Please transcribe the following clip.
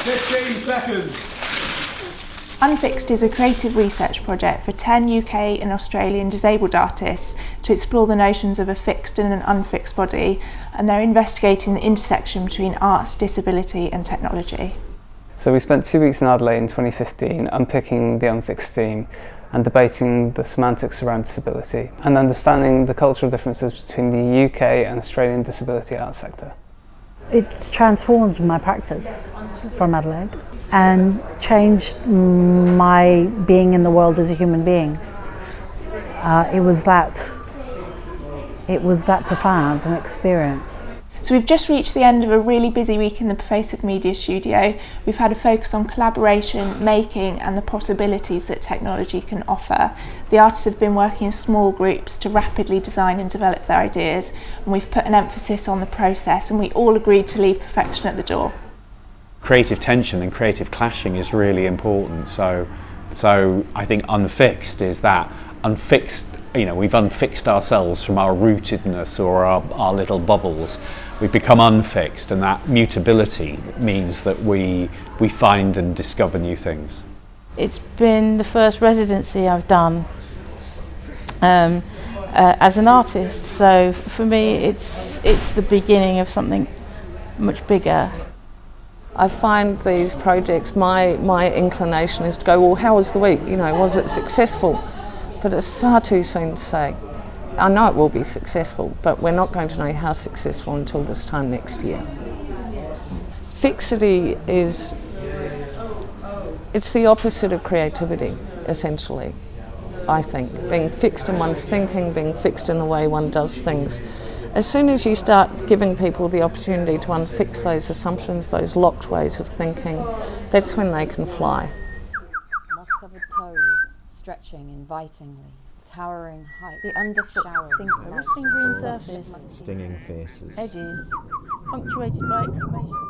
Fifteen seconds. Unfixed is a creative research project for 10 UK and Australian disabled artists to explore the notions of a fixed and an unfixed body, and they're investigating the intersection between arts, disability, and technology. So we spent two weeks in Adelaide in 2015 unpicking the unfixed theme and debating the semantics around disability and understanding the cultural differences between the UK and Australian disability arts sector. It transformed my practice from Adelaide and changed my being in the world as a human being. Uh, it was that it was that profound an experience. So we've just reached the end of a really busy week in the Pervasive Media studio. We've had a focus on collaboration, making and the possibilities that technology can offer. The artists have been working in small groups to rapidly design and develop their ideas and we've put an emphasis on the process and we all agreed to leave perfection at the door. Creative tension and creative clashing is really important so so I think unfixed is that unfixed you know, we've unfixed ourselves from our rootedness or our, our little bubbles. We've become unfixed and that mutability means that we, we find and discover new things. It's been the first residency I've done um, uh, as an artist, so for me it's, it's the beginning of something much bigger. I find these projects, my, my inclination is to go, well, how was the week? You know, was it successful? But it's far too soon to say. I know it will be successful, but we're not going to know how successful until this time next year. Fixity is, it's the opposite of creativity, essentially, I think. Being fixed in one's thinking, being fixed in the way one does things. As soon as you start giving people the opportunity to unfix those assumptions, those locked ways of thinking, that's when they can fly. Moss-covered toes stretching invitingly, towering height, the underfoot sink, green surface, stinging faces, edges, punctuated by exclamations.